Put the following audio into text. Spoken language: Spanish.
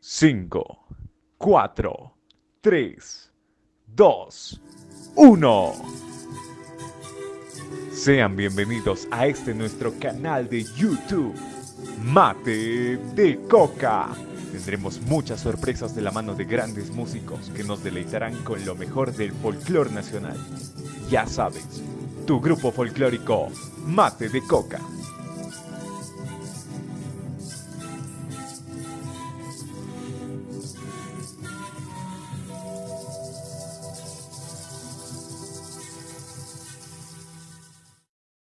5, 4, 3, 2, 1. Sean bienvenidos a este nuestro canal de YouTube, Mate de Coca. Tendremos muchas sorpresas de la mano de grandes músicos que nos deleitarán con lo mejor del folclore nacional. Ya sabes, tu grupo folclórico, Mate de Coca.